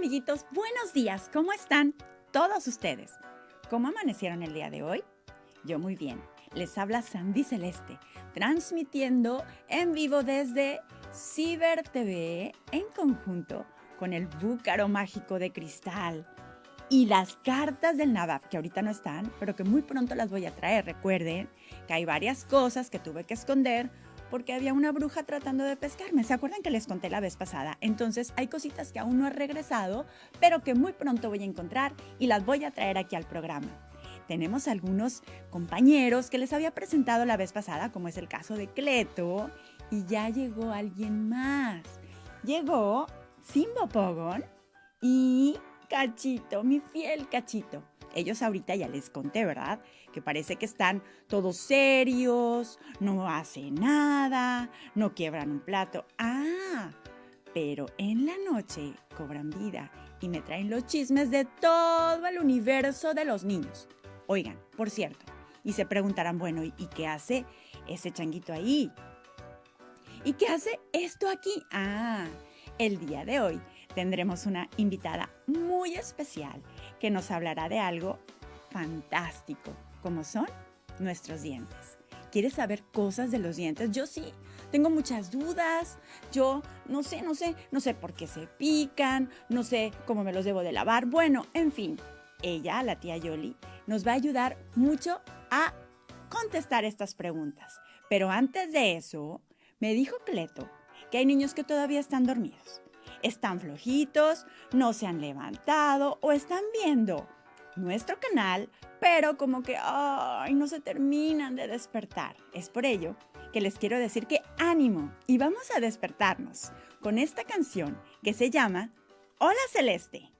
amiguitos, buenos días, ¿cómo están todos ustedes? ¿Cómo amanecieron el día de hoy? Yo muy bien. Les habla Sandy Celeste, transmitiendo en vivo desde Ciber TV en conjunto con el Búcaro Mágico de Cristal y las cartas del Nabab, que ahorita no están, pero que muy pronto las voy a traer. Recuerden que hay varias cosas que tuve que esconder porque había una bruja tratando de pescarme. ¿Se acuerdan que les conté la vez pasada? Entonces hay cositas que aún no he regresado, pero que muy pronto voy a encontrar y las voy a traer aquí al programa. Tenemos algunos compañeros que les había presentado la vez pasada, como es el caso de Cleto, y ya llegó alguien más. Llegó Simbo Pogon y Cachito, mi fiel Cachito. Ellos ahorita ya les conté, ¿verdad? Que parece que están todos serios, no hacen nada, no quiebran un plato. Ah, pero en la noche cobran vida y me traen los chismes de todo el universo de los niños. Oigan, por cierto, y se preguntarán, bueno, ¿y qué hace ese changuito ahí? ¿Y qué hace esto aquí? Ah, el día de hoy tendremos una invitada muy especial que nos hablará de algo fantástico, como son nuestros dientes. ¿Quieres saber cosas de los dientes? Yo sí, tengo muchas dudas. Yo no sé, no sé, no sé por qué se pican, no sé cómo me los debo de lavar. Bueno, en fin, ella, la tía Yoli, nos va a ayudar mucho a contestar estas preguntas. Pero antes de eso, me dijo Cleto que hay niños que todavía están dormidos están flojitos, no se han levantado o están viendo nuestro canal, pero como que ay, no se terminan de despertar. Es por ello que les quiero decir que ánimo y vamos a despertarnos con esta canción que se llama Hola Celeste.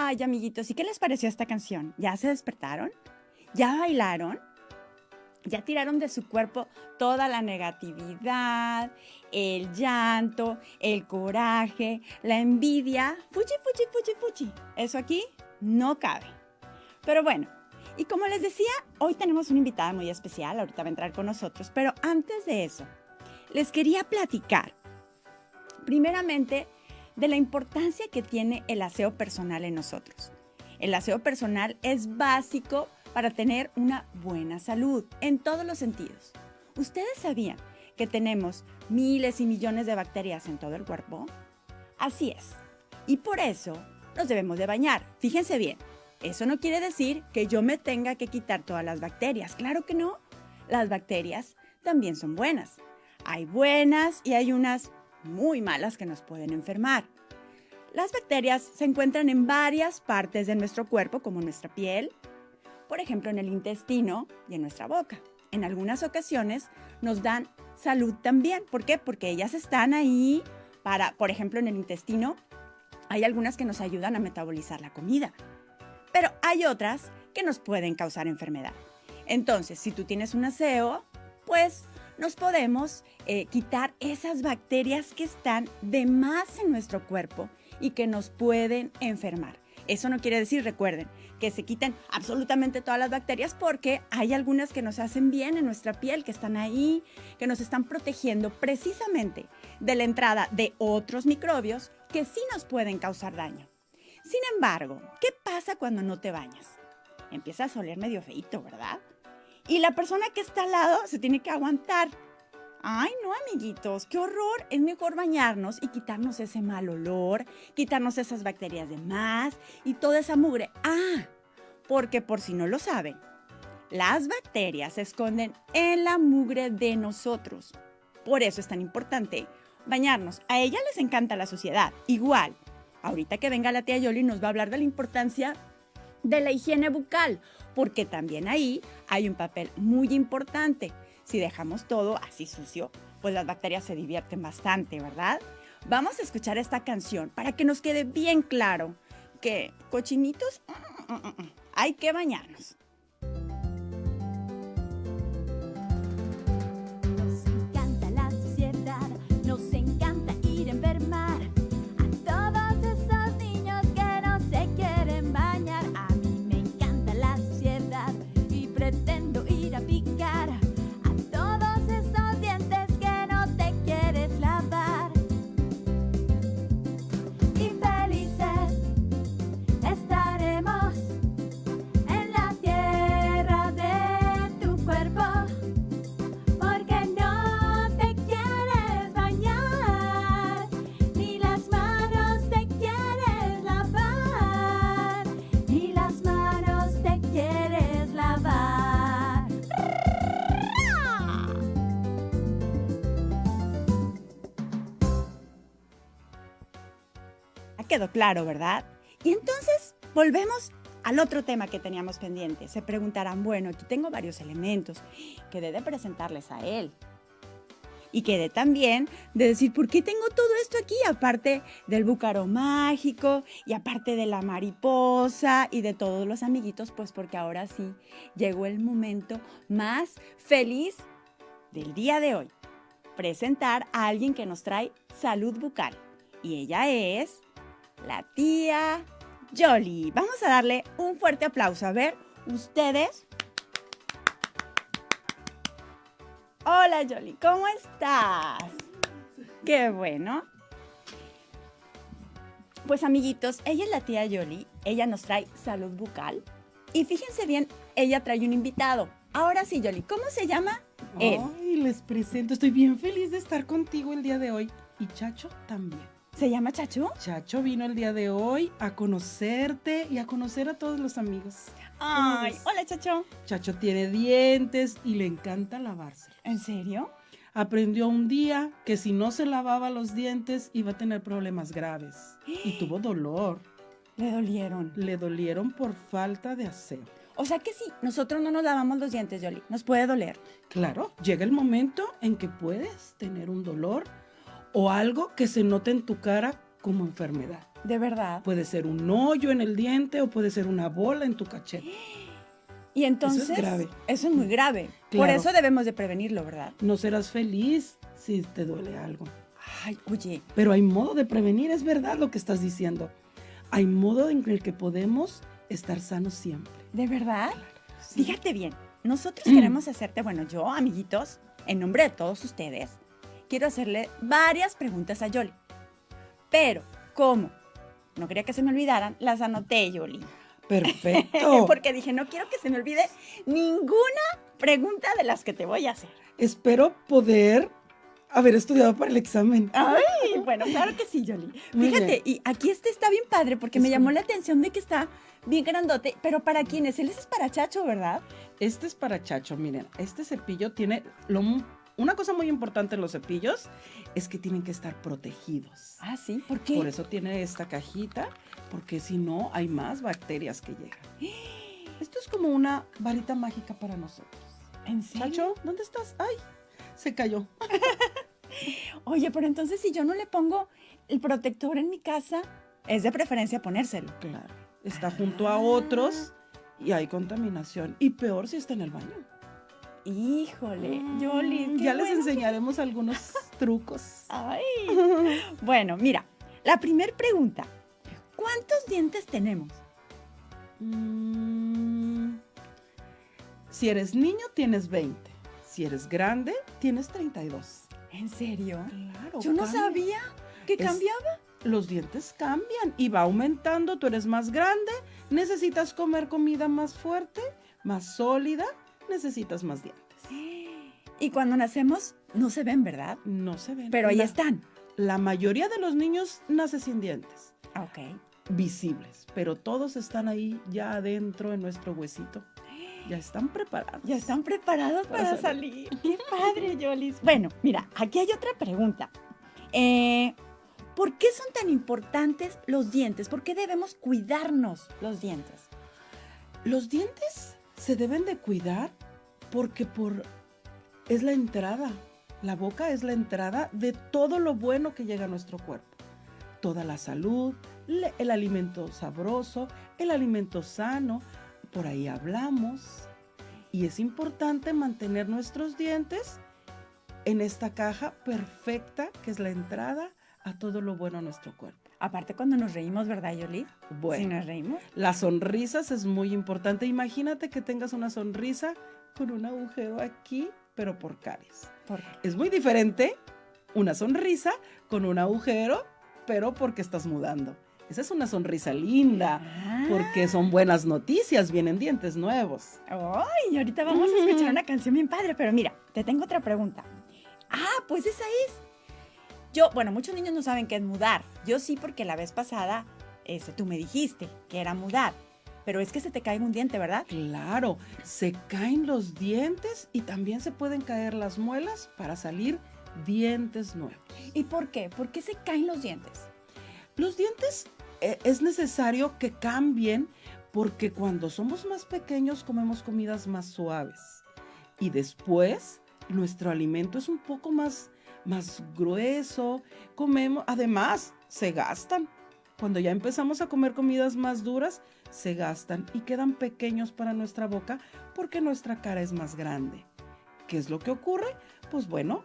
Ay, amiguitos, ¿y qué les pareció esta canción? ¿Ya se despertaron? ¿Ya bailaron? Ya tiraron de su cuerpo toda la negatividad, el llanto, el coraje, la envidia. Fuchi, fuchi, fuchi, fuchi. Eso aquí no cabe. Pero bueno, Y como les decía, hoy tenemos una invitada muy especial, ahorita va a entrar con nosotros, pero antes de eso, les quería platicar, primeramente, de la importancia que tiene el aseo personal en nosotros. El aseo personal es básico para tener una buena salud en todos los sentidos. ¿Ustedes sabían que tenemos miles y millones de bacterias en todo el cuerpo? Así es. Y por eso nos debemos de bañar. Fíjense bien, eso no quiere decir que yo me tenga que quitar todas las bacterias. Claro que no. Las bacterias también son buenas. Hay buenas y hay unas muy malas que nos pueden enfermar. Las bacterias se encuentran en varias partes de nuestro cuerpo, como nuestra piel, por ejemplo en el intestino y en nuestra boca. En algunas ocasiones nos dan salud también. ¿Por qué? Porque ellas están ahí para, por ejemplo, en el intestino, hay algunas que nos ayudan a metabolizar la comida, pero hay otras que nos pueden causar enfermedad. Entonces, si tú tienes un aseo, pues nos podemos eh, quitar esas bacterias que están de más en nuestro cuerpo y que nos pueden enfermar. Eso no quiere decir, recuerden, que se quiten absolutamente todas las bacterias porque hay algunas que nos hacen bien en nuestra piel, que están ahí, que nos están protegiendo precisamente de la entrada de otros microbios que sí nos pueden causar daño. Sin embargo, ¿qué pasa cuando no te bañas? Empiezas a oler medio feito, ¿verdad? Y la persona que está al lado se tiene que aguantar Ay, no, amiguitos, qué horror. Es mejor bañarnos y quitarnos ese mal olor, quitarnos esas bacterias de más y toda esa mugre. Ah, porque por si no lo saben, las bacterias se esconden en la mugre de nosotros. Por eso es tan importante bañarnos. A ella les encanta la suciedad. Igual, ahorita que venga la tía Yoli nos va a hablar de la importancia de la higiene bucal, porque también ahí hay un papel muy importante. Si dejamos todo así sucio, pues las bacterias se divierten bastante, ¿verdad? Vamos a escuchar esta canción para que nos quede bien claro que cochinitos mm, mm, mm, hay que bañarnos. Quedó claro, ¿verdad? Y entonces volvemos al otro tema que teníamos pendiente. Se preguntarán, bueno, aquí tengo varios elementos que de presentarles a él. Y quedé también de decir, ¿por qué tengo todo esto aquí? Aparte del búcaro mágico y aparte de la mariposa y de todos los amiguitos, pues porque ahora sí llegó el momento más feliz del día de hoy. Presentar a alguien que nos trae salud bucal. Y ella es la tía Jolly. Vamos a darle un fuerte aplauso. A ver, ustedes. Hola Jolly, ¿cómo estás? Qué bueno. Pues amiguitos, ella es la tía Jolly. Ella nos trae salud bucal. Y fíjense bien, ella trae un invitado. Ahora sí, Jolly, ¿cómo se llama? Él. Ay, les presento. Estoy bien feliz de estar contigo el día de hoy. Y Chacho también. ¿Se llama Chacho? Chacho vino el día de hoy a conocerte y a conocer a todos los amigos. Ay, hola Chacho. Chacho tiene dientes y le encanta lavarse. ¿En serio? Aprendió un día que si no se lavaba los dientes iba a tener problemas graves y tuvo dolor. ¿Le dolieron? Le dolieron por falta de aseo. O sea que si nosotros no nos lavamos los dientes, Yoli, nos puede doler. Claro, llega el momento en que puedes tener un dolor o algo que se note en tu cara como enfermedad. ¿De verdad? Puede ser un hoyo en el diente o puede ser una bola en tu cachete. Y entonces... Eso es grave. Eso es muy grave. Por eso debemos de prevenirlo, ¿verdad? No serás feliz si te duele algo. Ay, oye. Pero hay modo de prevenir, es verdad lo que estás diciendo. Hay modo en el que podemos estar sanos siempre. ¿De verdad? sí. Fíjate bien, nosotros queremos hacerte, bueno, yo, amiguitos, en nombre de todos ustedes, quiero hacerle varias preguntas a Yoli. Pero, ¿cómo? No quería que se me olvidaran, las anoté, Yoli. Perfecto. Porque dije, no quiero que se me olvide ninguna pregunta de las que te voy a hacer. Espero poder haber estudiado para el examen. Ay, bueno, claro que sí, Yoli. Fíjate, y aquí este está bien padre porque Es me llamó un- la atención de que está bien grandote, pero ¿para quién es? Él es para Chacho, ¿verdad? Este es para Chacho, miren, este cepillo tiene lo una cosa muy importante en los cepillos es que tienen que estar protegidos. Ah, sí, ¿por qué? Por eso tiene esta cajita, porque si no hay más bacterias que llegan. Esto es como una varita mágica para nosotros. ¿En serio? Chacho, ¿dónde estás? Ay, se cayó. Oye, pero entonces si yo no le pongo el protector en mi casa, es de preferencia ponérselo. Claro. Está junto a Ah. otros y hay contaminación. Y peor si está en el baño. Híjole, Yoli, Mm, Ya les bueno que- enseñaremos algunos trucos. Ay. Bueno, mira, la primera pregunta. ¿Cuántos dientes tenemos? Mm, si eres niño, tienes 20. Si eres grande, tienes 32. ¿En serio? Claro. Yo no cambia. sabía que Es- cambiaba. Los dientes cambian y va aumentando. Tú eres más grande, necesitas comer comida más fuerte, más sólida, necesitas más dientes. Y cuando nacemos no se ven, ¿verdad? No se ven. Pero ahí la, están. La mayoría de los niños nace sin dientes. Ah, Ok. visibles, pero todos están ahí ya adentro en nuestro huesito. Ya están preparados. Ya están preparados Para para salir. Qué padre, Yolis. Bueno, mira, aquí hay otra pregunta. Eh, ¿Por qué son tan importantes los dientes? ¿Por qué debemos cuidarnos los dientes? Los dientes se deben de cuidar porque por es la entrada. La boca es la entrada de todo lo bueno que llega a nuestro cuerpo. Toda la salud, el alimento sabroso, el alimento sano, por ahí hablamos. Y es importante mantener nuestros dientes en esta caja perfecta que es la entrada a todo lo bueno a nuestro cuerpo. Aparte cuando nos reímos, ¿verdad, Yolis? Bueno. Si nos reímos. Las sonrisas es muy importante. Imagínate que tengas una sonrisa con un agujero aquí, pero por caries. ¿Por qué? Es muy diferente una sonrisa con un agujero, pero porque estás mudando. Esa es una sonrisa linda, Ah. porque son buenas noticias, vienen dientes nuevos. Ay, ahorita vamos a escuchar una canción bien padre, pero mira, te tengo otra pregunta. Ah, pues esa es. Yo, bueno, muchos niños no saben qué es mudar. Yo sí, porque la vez pasada este, tú me dijiste que era mudar. Pero es que se te cae un diente, ¿verdad? Claro, se caen los dientes y también se pueden caer las muelas para salir dientes nuevos. ¿Y por qué? ¿Por qué se caen los dientes? Los dientes eh, es necesario que cambien porque cuando somos más pequeños comemos comidas más suaves y después nuestro alimento es un poco más, más grueso, comemos, además se gastan. Cuando ya empezamos a comer comidas más duras, se gastan y quedan pequeños para nuestra boca porque nuestra cara es más grande. ¿Qué es lo que ocurre? Pues bueno,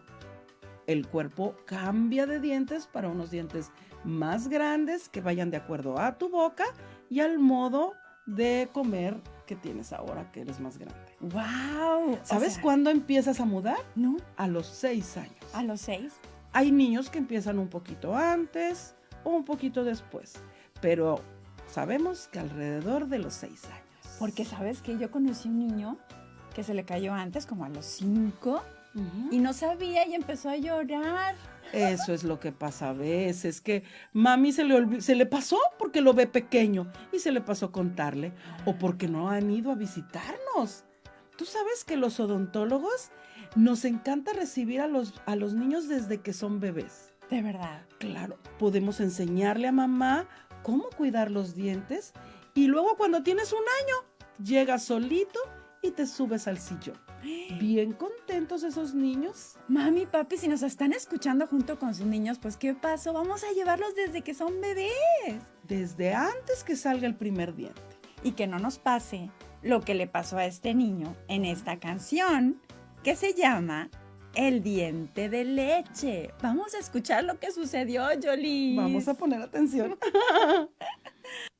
el cuerpo cambia de dientes para unos dientes más grandes que vayan de acuerdo a tu boca y al modo de comer que tienes ahora que eres más grande. ¡Wow! ¿Sabes cuándo empiezas a mudar? No, A los seis años. a los seis. Hay niños que empiezan un poquito antes o un poquito después, pero sabemos que alrededor de los seis años. Porque sabes que yo conocí un niño que se le cayó antes, como a los cinco, y no sabía y empezó a llorar. Eso es lo que pasa a veces, que mami se le, se le pasó porque lo ve pequeño y se le pasó contarle o porque no han ido a visitarnos. Tú sabes que los odontólogos nos encanta recibir a los, a los niños desde que son bebés. De verdad. Claro, podemos enseñarle a mamá cómo cuidar los dientes y luego cuando tienes un año, llegas solito y te subes al sillón. Bien contentos esos niños. Mami, papi, si nos están escuchando junto con sus niños, pues ¿qué pasó? Vamos a llevarlos desde que son bebés. desde antes que salga el primer diente. Y que no nos pase lo que le pasó a este niño en esta canción que se llama El diente de leche. Vamos a escuchar lo que sucedió, Jolie. Vamos a poner atención.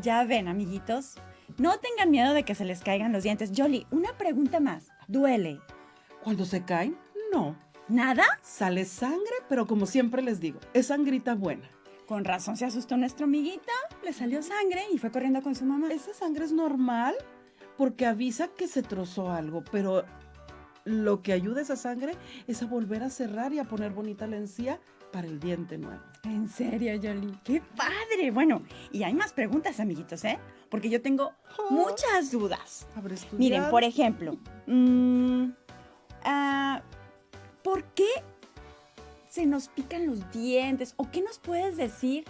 ya ven, amiguitos. No tengan miedo de que se les caigan los dientes. Jolly, una pregunta más. ¿Duele? Cuando se caen, no. ¿Nada? Sale sangre, pero como siempre les digo, es sangrita buena. Con razón se asustó nuestro amiguita. Le salió sangre y fue corriendo con su mamá. Esa sangre es normal porque avisa que se trozó algo, pero lo que ayuda a esa sangre es a volver a cerrar y a poner bonita la encía para el diente nuevo. ¿En serio, Yoli? ¡Qué padre! Bueno, y hay más preguntas, amiguitos, ¿eh? Porque yo tengo Oh. muchas dudas. Miren, por ejemplo, mm, ah, ¿por qué se nos pican los dientes? ¿O qué nos puedes decir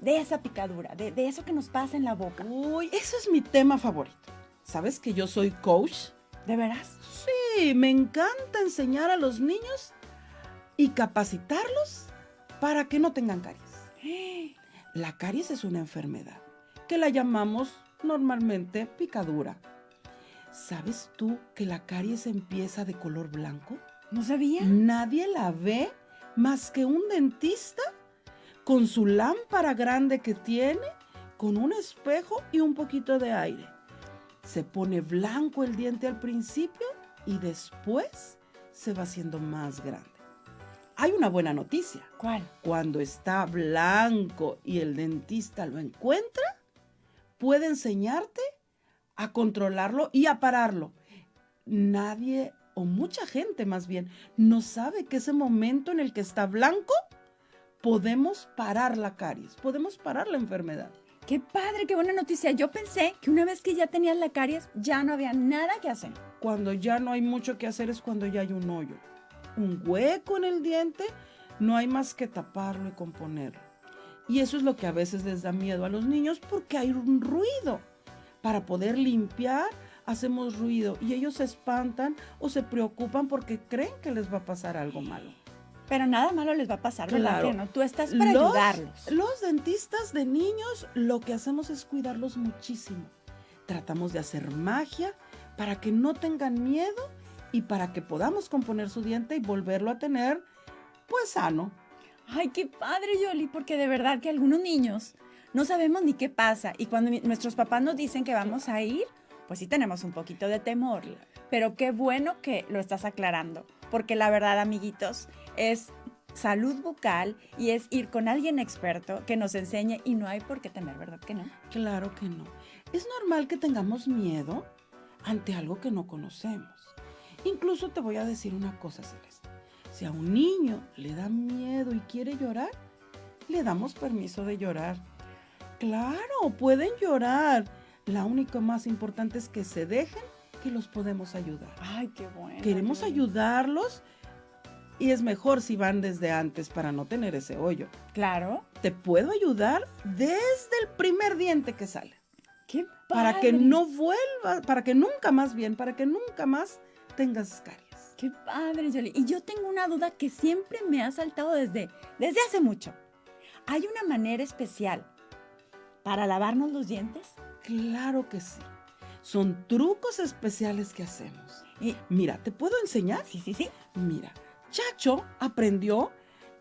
de esa picadura, de, de eso que nos pasa en la boca? Uy, ese es mi tema favorito. ¿Sabes que yo soy coach? ¿De veras? Sí, me encanta enseñar a los niños y capacitarlos para que no tengan caries. La caries es una enfermedad que la llamamos normalmente picadura. ¿Sabes tú que la caries empieza de color blanco? ¿No sabía? Nadie la ve más que un dentista con su lámpara grande que tiene, con un espejo y un poquito de aire. Se pone blanco el diente al principio y después se va haciendo más grande. Hay una buena noticia. ¿Cuál? Cuando está blanco y el dentista lo encuentra, puede enseñarte a controlarlo y a pararlo. Nadie, o mucha gente más bien, no sabe que ese momento en el que está blanco, podemos parar la caries, podemos parar la enfermedad. ¡Qué padre! ¡Qué buena noticia! Yo pensé que una vez que ya tenías la caries, ya no había nada que hacer. Cuando ya no hay mucho que hacer es cuando ya hay un hoyo, un hueco en el diente, no hay más que taparlo y componerlo. Y eso es lo que a veces les da miedo a los niños porque hay un ruido. Para poder limpiar, hacemos ruido y ellos se espantan o se preocupan porque creen que les va a pasar algo malo. Pero nada malo les va a pasar, ¿verdad Claro. no? Tú estás para Los- ayudarlos. Los dentistas de niños lo que hacemos es cuidarlos muchísimo. Tratamos de hacer magia para que no tengan miedo y para que podamos componer su diente y volverlo a tener pues sano. Ay, qué padre, Yoli, porque de verdad que algunos niños no sabemos ni qué pasa. Y cuando nuestros papás nos dicen que vamos a ir, pues sí tenemos un poquito de temor. Pero qué bueno que lo estás aclarando. Porque la verdad, amiguitos, es salud bucal y es ir con alguien experto que nos enseñe y no hay por qué temer, ¿verdad que no? Claro que no. Es normal que tengamos miedo ante algo que no conocemos. Incluso te voy a decir una cosa, Celeste. Si a un niño le da miedo y quiere llorar, le damos permiso de llorar. Claro, pueden llorar. la única más importante es que se dejen que los podemos ayudar. Ay, qué bueno. Queremos ayudarlos y es mejor si van desde antes para no tener ese hoyo. Claro. Te puedo ayudar desde el primer diente que sale. Qué Para que no vuelva, para que nunca más bien, para que nunca más tengas caries. Qué padre, Yoli. Y yo tengo una duda que siempre me ha saltado desde, desde hace mucho. ¿Hay una manera especial para lavarnos los dientes? Claro que sí. Son trucos especiales que hacemos. Y, Mira, ¿te puedo enseñar? sí, sí, sí. Mira, Chacho aprendió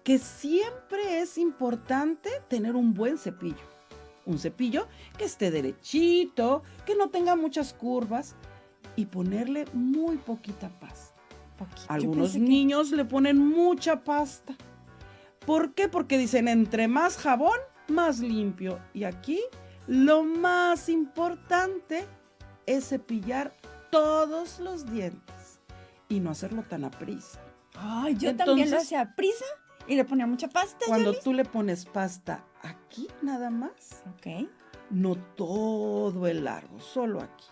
que siempre es importante tener un buen cepillo. Un cepillo que esté derechito, que no tenga muchas curvas y ponerle muy poquita pasta. Poquito. Algunos que- niños le ponen mucha pasta. ¿Por qué? Porque dicen entre más jabón, más limpio. Y aquí lo más importante es cepillar todos los dientes y no hacerlo tan a prisa. Ay, yo también lo hacía a prisa y le ponía mucha pasta, Cuando tú le pones pasta aquí nada más, Ok. no todo el largo, solo aquí.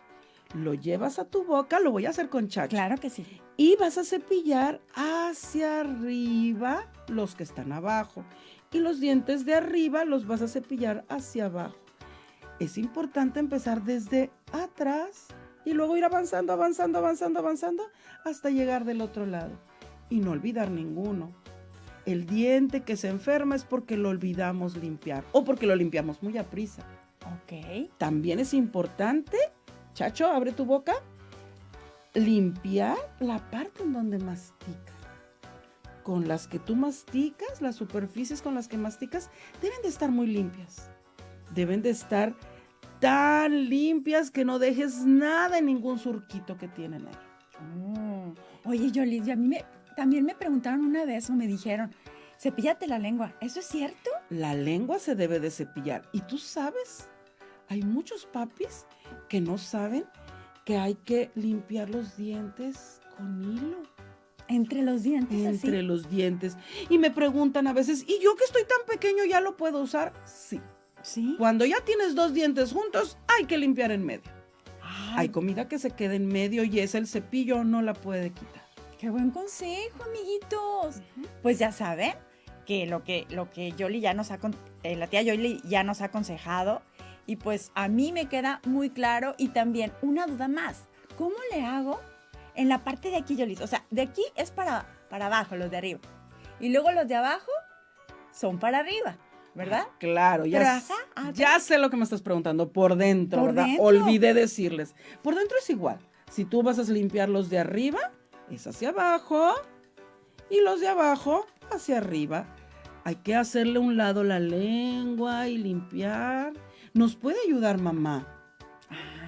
Lo llevas a tu boca, lo voy a hacer con chacho. Claro que sí. Y vas a cepillar hacia arriba los que están abajo. Y los dientes de arriba los vas a cepillar hacia abajo. Es importante empezar desde atrás y luego ir avanzando, avanzando, avanzando, avanzando hasta llegar del otro lado. Y no olvidar ninguno. El diente que se enferma es porque lo olvidamos limpiar o porque lo limpiamos muy a prisa. Ok. También es importante, Chacho, abre tu boca, limpiar la parte en donde mastica. Con las que tú masticas, las superficies con las que masticas, deben de estar muy limpias. Deben de estar tan limpias que no dejes nada en ningún surquito que tienen ahí. Mm. Oye, Yoli, y a mí me, también me preguntaron una vez o me dijeron, cepíllate la lengua. ¿Eso es cierto? La lengua se debe de cepillar. Y tú sabes, hay muchos papis que no saben que hay que limpiar los dientes con hilo. Entre los dientes, entre así. los dientes. Y me preguntan a veces, ¿y yo que estoy tan pequeño ya lo puedo usar? Sí. Sí. Cuando ya tienes dos dientes juntos, hay que limpiar en medio. Ay, Hay comida que se queda en medio y es el cepillo no la puede quitar. qué buen consejo, amiguitos. Pues ya saben que lo que, lo que Yoli ya nos ha, eh, la tía Yoli ya nos ha aconsejado. Y pues a mí me queda muy claro y también una duda más. ¿Cómo le hago en la parte de aquí, Yoli? O sea, de aquí es para, para abajo, los de arriba. Y luego los de abajo son para arriba, ¿verdad? Claro, ya, Pero, s- ajá, ah, ya sé lo que me estás preguntando. Por dentro, Por ¿verdad? dentro. Olvidé decirles. Por dentro es igual. Si tú vas a limpiar los de arriba, es hacia abajo. Y los de abajo, hacia arriba. Hay que hacerle un lado la lengua y limpiar. Nos puede ayudar mamá.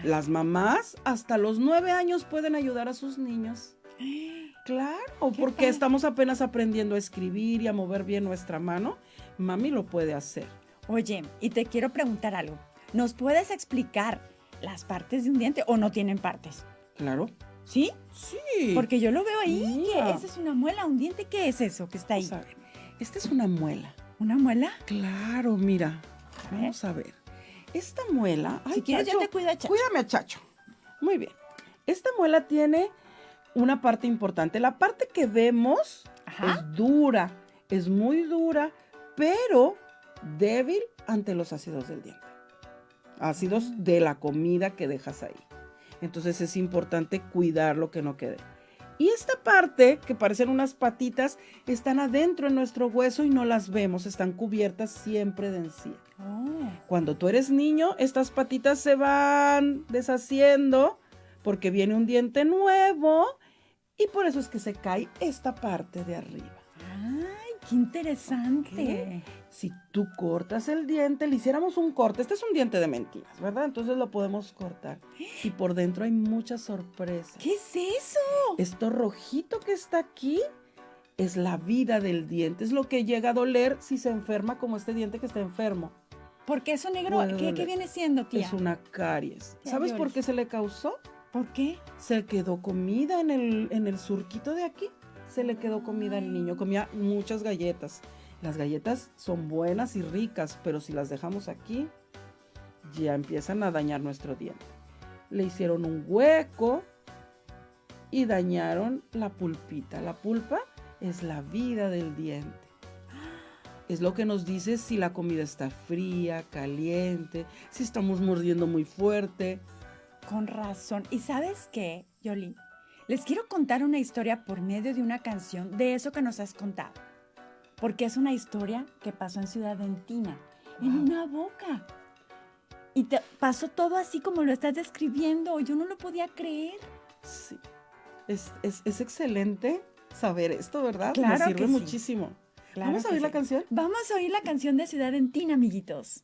Las mamás hasta los nueve años pueden ayudar a sus niños. Claro, porque padre. estamos apenas aprendiendo a escribir y a mover bien nuestra mano. Mami lo puede hacer. Oye, y te quiero preguntar algo. ¿Nos puedes explicar las partes de un diente o no tienen partes? Claro. ¿Sí? Sí. Porque yo lo veo ahí. que esa es una muela, un diente. ¿Qué es eso que está ahí? Vamos a ver. Esta es una muela. ¿Una muela? Claro, mira. A. Vamos a ver. Esta muela. Ay, si quieres, Chacho, yo te cuido a Chacho. Cuídame a Chacho. Muy bien. Esta muela tiene una parte importante. La parte que vemos Ajá. es dura, es muy dura, pero débil ante los ácidos del diente. Ácidos Ah. de la comida que dejas ahí. Entonces es importante cuidar lo que no quede. Y esta parte, que parecen unas patitas, están adentro en nuestro hueso y no las vemos, están cubiertas siempre de encía. Oh. Cuando tú eres niño, estas patitas se van deshaciendo porque viene un diente nuevo y por eso es que se cae esta parte de arriba. Ay, qué interesante. ¿Qué? Si tú cortas el diente, le hiciéramos un corte, este es un diente de mentiras, ¿verdad? Entonces lo podemos cortar. Y por dentro hay muchas sorpresas. ¿Qué es eso? Esto rojito que está aquí es la vida del diente, es lo que llega a doler si se enferma como este diente que está enfermo. Porque eso negro, ¿qué, viene siendo, tía? Es una caries. ¿Sabes por qué se le causó? ¿Por qué? Se quedó comida en el, en el surquito de aquí. Se le quedó comida al niño. Comía muchas galletas. Las galletas son buenas y ricas, pero si las dejamos aquí, ya empiezan a dañar nuestro diente. Le hicieron un hueco y dañaron la pulpita. La pulpa es la vida del diente. Es lo que nos dice si la comida está fría, caliente, si estamos mordiendo muy fuerte. Con razón. ¿Y sabes qué, Yoli? Les quiero contar una historia por medio de una canción de eso que nos has contado. Porque es una historia que pasó en Ciudad Dentina, en una boca. Y te pasó todo así como lo estás describiendo. Yo no lo podía creer. Sí. Es, excelente saber esto, ¿verdad? Claro. Me sirve muchísimo. ¿Vamos a oír la canción? Vamos a oír la canción de Ciudad Dentina, amiguitos.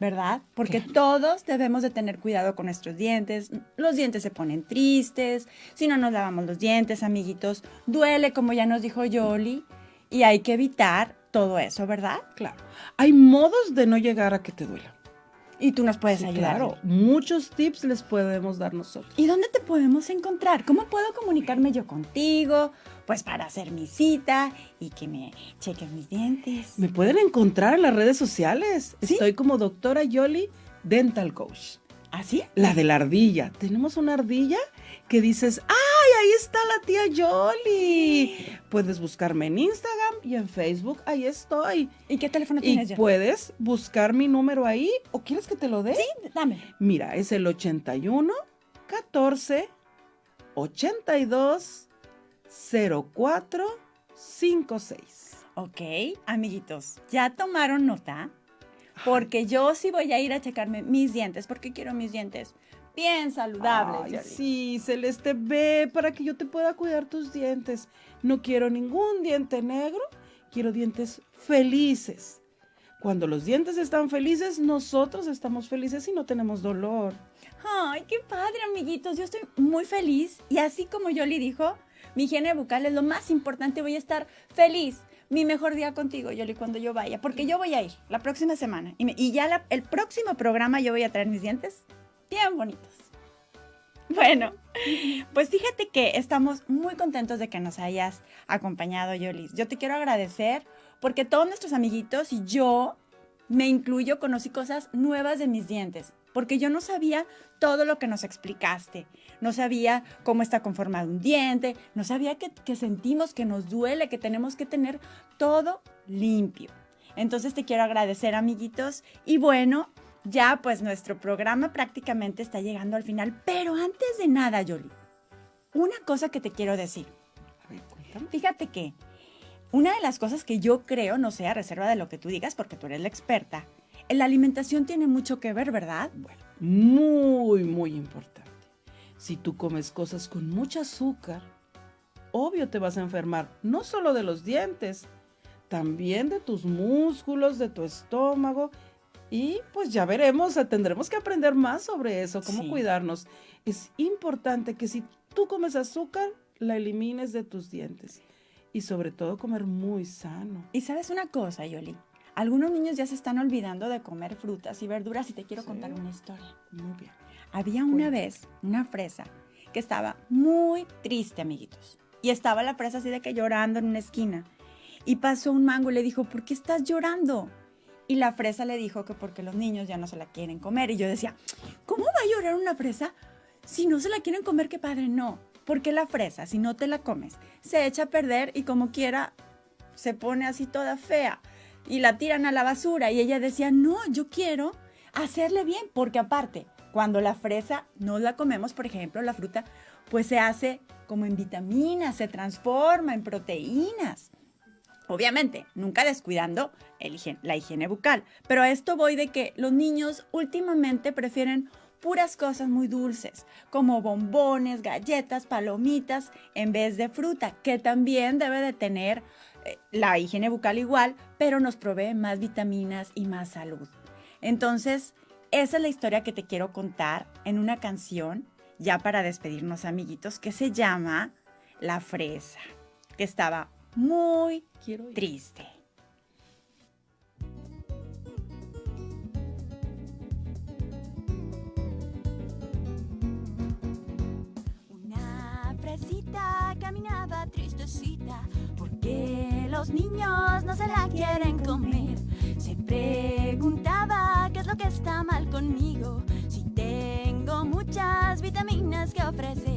¿verdad? Porque todos debemos de tener cuidado con nuestros dientes. Los dientes se ponen tristes, si no nos lavamos los dientes, amiguitos, duele, como ya nos dijo Yoli, y hay que evitar todo eso, ¿verdad? Claro. Hay modos de no llegar a que te duela. Y tú nos puedes ayudar. Claro, muchos tips les podemos dar nosotros. ¿Y dónde te podemos encontrar? ¿Cómo puedo comunicarme yo contigo? Pues para hacer mi cita y que me chequen mis dientes. Me pueden encontrar en las redes sociales. Estoy como doctora Yoli Dental Coach. ¿Así? ¿Ah, la de la ardilla. Tenemos una ardilla que dices, ¡ay, ahí está la tía Yoli! Puedes buscarme en Instagram y en Facebook, ahí estoy. ¿Y qué teléfono tienes y puedes buscar mi número ahí, ¿o quieres que te lo dé? Sí, dame. Mira, es el 81 14 82 04 56. Ok, amiguitos, ¿ya tomaron nota? Porque yo sí voy a ir a checarme mis dientes, porque quiero mis dientes bien saludables. sí, Celeste, ve para que yo te pueda cuidar tus dientes. No quiero ningún diente negro, quiero dientes felices. Cuando los dientes están felices, nosotros estamos felices y no tenemos dolor. Ay, qué padre, amiguitos. Yo estoy muy feliz y así como Yoli dijo, mi higiene bucal es lo más importante. Voy a estar feliz. Mi mejor día contigo, Yoli, cuando yo vaya. Porque yo voy a ir la próxima semana. Y, ya el próximo programa yo voy a traer mis dientes bien bonitos. Bueno, pues fíjate que estamos muy contentos de que nos hayas acompañado, Yolis. Yo te quiero agradecer porque todos nuestros amiguitos y yo, me incluyo, conocí cosas nuevas de mis dientes, porque yo no sabía todo lo que nos explicaste. No sabía cómo está conformado un diente, no sabía que, que sentimos, que nos duele, que tenemos que tener todo limpio. Entonces te quiero agradecer, amiguitos. Y bueno, ya pues nuestro programa prácticamente está llegando al final. Pero antes de nada, Yoli, una cosa que te quiero decir. Fíjate que una de las cosas que yo creo, no sea reserva de lo que tú digas, porque tú eres la experta, la alimentación tiene mucho que ver, ¿verdad? Bueno, muy, muy importante. Si tú comes cosas con mucho azúcar, obvio te vas a enfermar, no solo de los dientes, también de tus músculos, de tu estómago. Y pues ya veremos, tendremos que aprender más sobre eso, cómo cuidarnos. Es importante que si tú comes azúcar, la elimines de tus dientes. Y sobre todo comer muy sano. Y sabes una cosa, Yoli, algunos niños ya se están olvidando de comer frutas y verduras y te quiero contar una historia. Muy bien. Había una vez una fresa que estaba muy triste, amiguitos. Y estaba la fresa así de que llorando en una esquina. Y pasó un mango y le dijo, ¿por qué estás llorando? Y la fresa le dijo que porque los niños ya no se la quieren comer. Y yo decía, ¿cómo va a llorar una fresa si no se la quieren comer? Qué padre, no. Porque la fresa, si no te la comes, se echa a perder y como quiera se pone así toda fea y la tiran a la basura. Y ella decía, no, yo quiero hacerle bien, porque aparte, cuando la fresa no la comemos, por ejemplo, la fruta, pues se hace como en vitaminas, se transforma en proteínas. Obviamente, nunca descuidando la higiene bucal, pero a esto voy de que los niños últimamente prefieren puras cosas muy dulces, como bombones, galletas, palomitas, en vez de fruta, que también debe de tener eh, la higiene bucal igual, pero nos provee más vitaminas y más salud. Entonces, esa es la historia que te quiero contar en una canción, ya para despedirnos amiguitos, que se llama La Fresa, que estaba muy triste. caminaba tristecita porque los niños no se la quieren comer. Se preguntaba qué es lo que está mal conmigo, si tengo muchas vitaminas que ofrecer.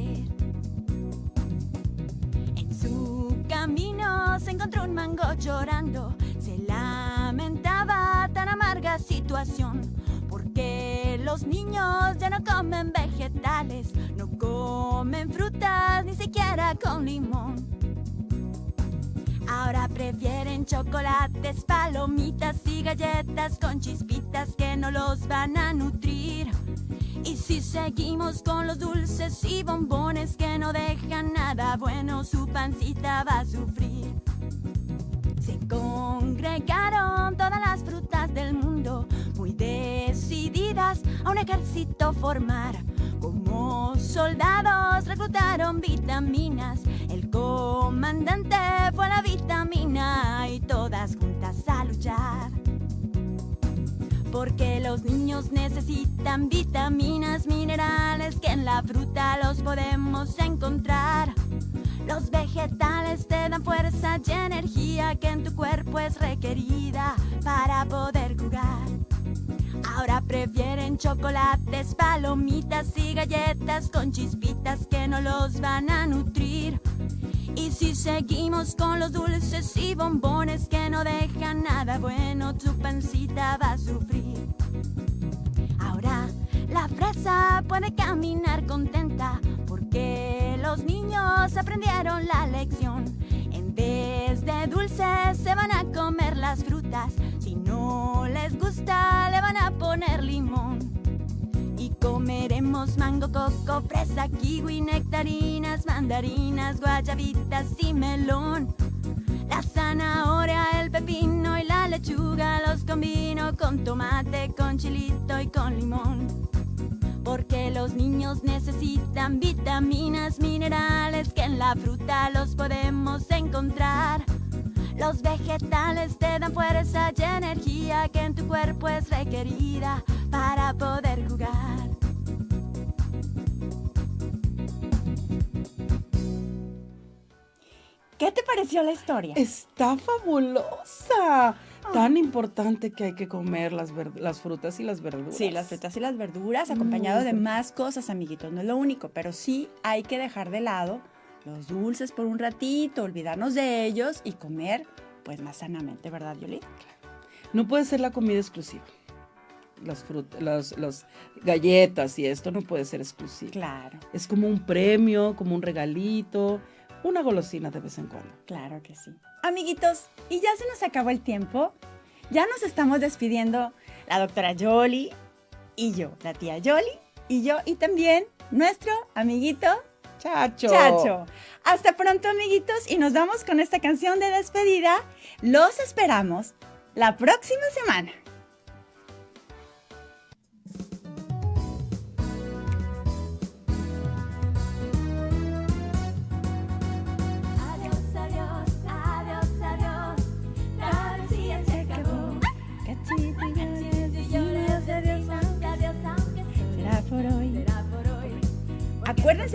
Un mango llorando, se lamentaba tan amarga situación porque los niños ya no comen vegetales, no comen frutas, ni siquiera con limón. Ahora prefieren chocolates, palomitas y galletas con chispitas que no los van a nutrir. Y si seguimos con los dulces y bombones que no dejan nada bueno, su pancita va a sufrir. Se congregaron todas las frutas del mundo, muy decididas a un ejército formar. Como soldados reclutaron vitaminas, el comandante fue la vitamina y todas juntas a luchar. Porque los niños necesitan vitaminas, minerales que en la fruta los podemos encontrar. Los vegetales te dan fuerza y energía que en tu cuerpo es requerida para poder jugar. Ahora prefieren chocolates, palomitas y galletas con chispitas que no los van a nutrir. Y si seguimos con los dulces y bombones que no dejan nada bueno, tu pancita va a sufrir. Ahora la fresa puede caminar contenta porque los niños aprendieron la lección. En vez de dulces se van a comer las frutas. Si no les gusta le van a poner limón. Y comeremos mango, coco, fresa, kiwi, nectarinas, mandarinas, guayabitas y melón. La zanahoria, el pepino y la lechuga los combino con tomate, con chilito y con limón. Porque los niños necesitan vitaminas, minerales que en la fruta los podemos encontrar. Los vegetales te dan fuerza y energía que en tu cuerpo es requerida para poder jugar. ¿Qué te pareció la historia? Está fabulosa. Tan importante que hay que comer las, las frutas y las verduras. Sí, las frutas y las verduras, acompañado de más cosas, amiguitos. No es lo único, pero sí hay que dejar de lado los dulces por un ratito, olvidarnos de ellos y comer pues más sanamente, ¿verdad, Yoli? No puede ser la comida exclusiva. Las frutas, las, galletas y esto no puede ser exclusivo. Claro. Es como un premio, como un regalito, una golosina de vez en cuando. Claro que sí. Amiguitos, y ya se nos acabó el tiempo. Ya nos estamos despidiendo la doctora Yoli y yo, la tía Yoli y yo, y también nuestro amiguito Chacho. Chacho. Hasta pronto, amiguitos, y nos vamos con esta canción de despedida. Los esperamos la próxima semana.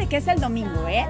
Que es el domingo, ¿eh?